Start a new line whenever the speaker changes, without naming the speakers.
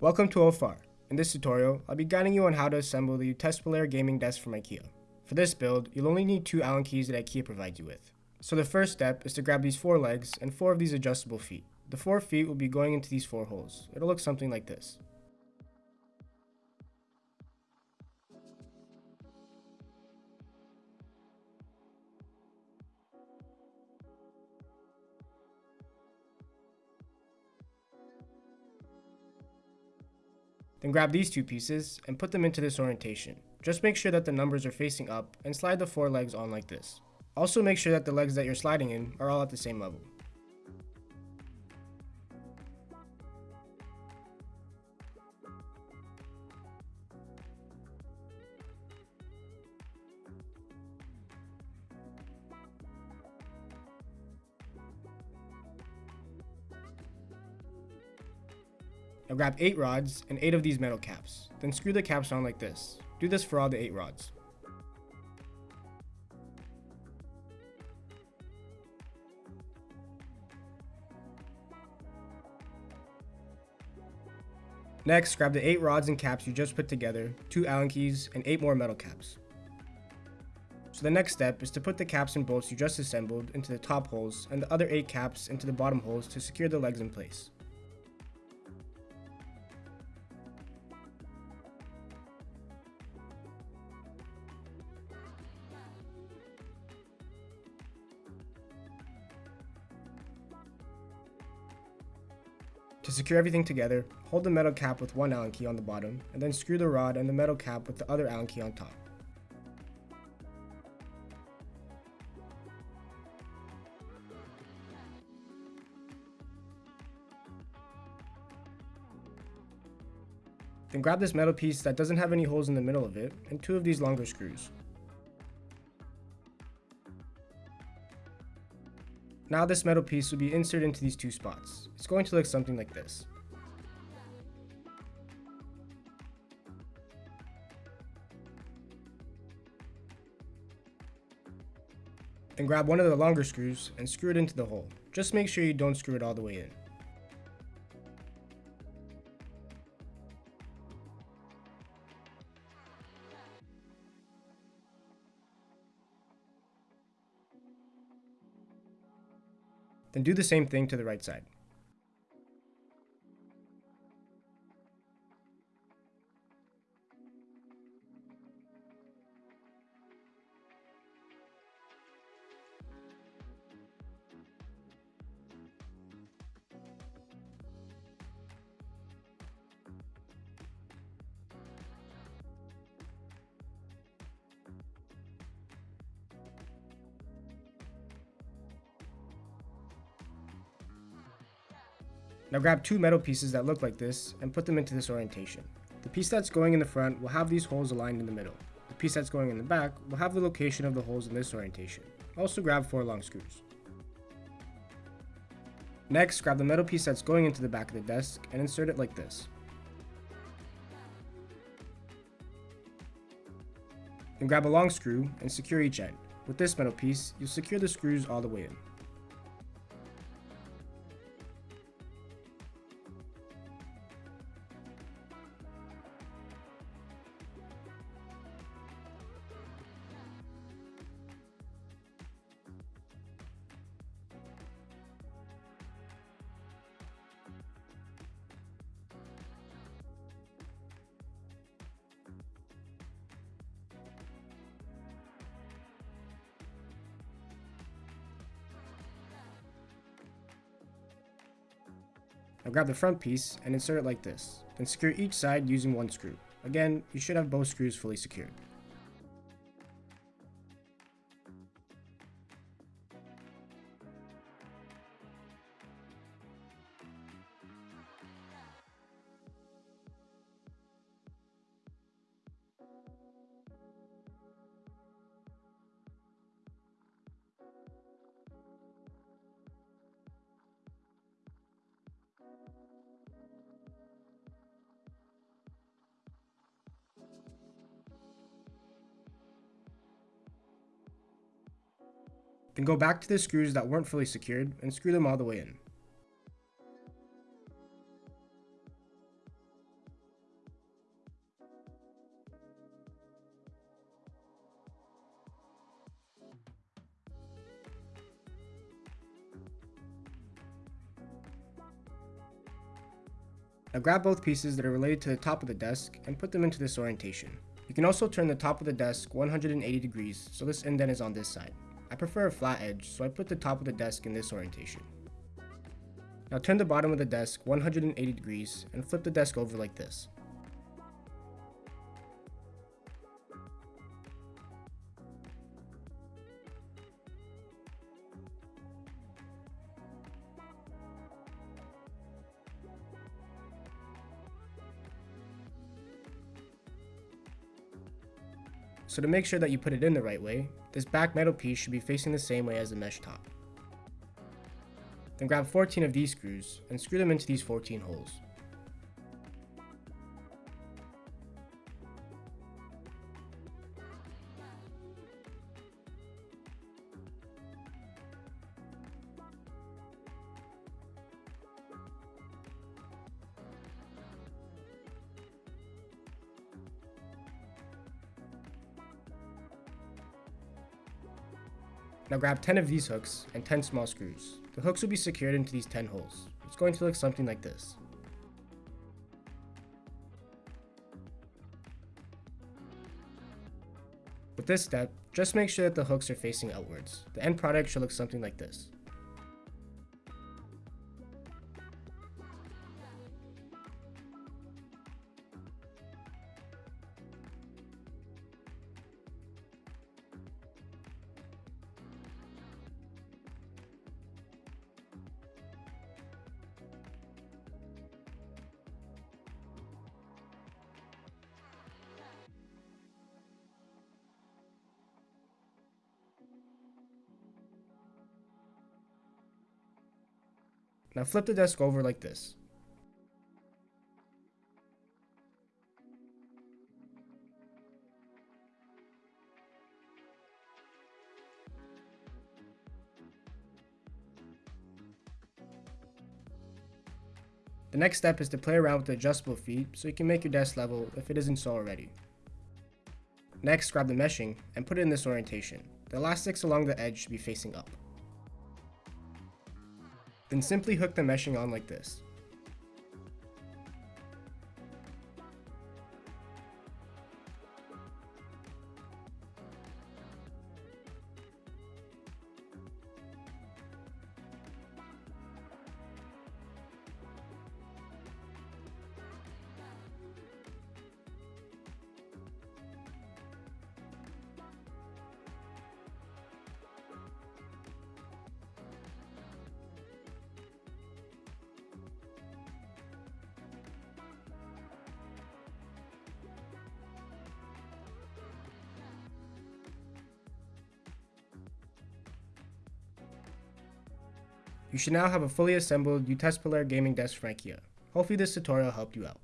Welcome to OFAR. In this tutorial, I'll be guiding you on how to assemble the Tespolair gaming desk from IKEA. For this build, you'll only need two Allen keys that IKEA provides you with. So the first step is to grab these four legs and four of these adjustable feet. The four feet will be going into these four holes. It'll look something like this. Then grab these two pieces and put them into this orientation. Just make sure that the numbers are facing up and slide the four legs on like this. Also make sure that the legs that you're sliding in are all at the same level. Now grab 8 rods and 8 of these metal caps. Then screw the caps on like this. Do this for all the 8 rods. Next, grab the 8 rods and caps you just put together, 2 Allen keys, and 8 more metal caps. So the next step is to put the caps and bolts you just assembled into the top holes and the other 8 caps into the bottom holes to secure the legs in place. To secure everything together, hold the metal cap with one Allen key on the bottom, and then screw the rod and the metal cap with the other Allen key on top. Then grab this metal piece that doesn't have any holes in the middle of it, and two of these longer screws. Now this metal piece will be inserted into these two spots. It's going to look something like this. Then grab one of the longer screws and screw it into the hole. Just make sure you don't screw it all the way in. Then do the same thing to the right side. Now grab two metal pieces that look like this and put them into this orientation. The piece that's going in the front will have these holes aligned in the middle. The piece that's going in the back will have the location of the holes in this orientation. Also grab four long screws. Next, grab the metal piece that's going into the back of the desk and insert it like this. Then grab a long screw and secure each end. With this metal piece, you'll secure the screws all the way in. Now grab the front piece and insert it like this. Then secure each side using one screw. Again, you should have both screws fully secured. Then go back to the screws that weren't fully secured and screw them all the way in. Now grab both pieces that are related to the top of the desk and put them into this orientation. You can also turn the top of the desk 180 degrees so this indent is on this side. I prefer a flat edge, so I put the top of the desk in this orientation. Now turn the bottom of the desk 180 degrees and flip the desk over like this. So to make sure that you put it in the right way, this back metal piece should be facing the same way as the mesh top. Then grab 14 of these screws and screw them into these 14 holes. Now grab 10 of these hooks and 10 small screws. The hooks will be secured into these 10 holes. It's going to look something like this. With this step, just make sure that the hooks are facing outwards. The end product should look something like this. Now flip the desk over like this. The next step is to play around with the adjustable feet so you can make your desk level if it isn't so already. Next, grab the meshing and put it in this orientation. The elastics along the edge should be facing up. Then simply hook the meshing on like this. You should now have a fully assembled UTESPELARE gaming desk from IKEA. Hopefully this tutorial helped you out.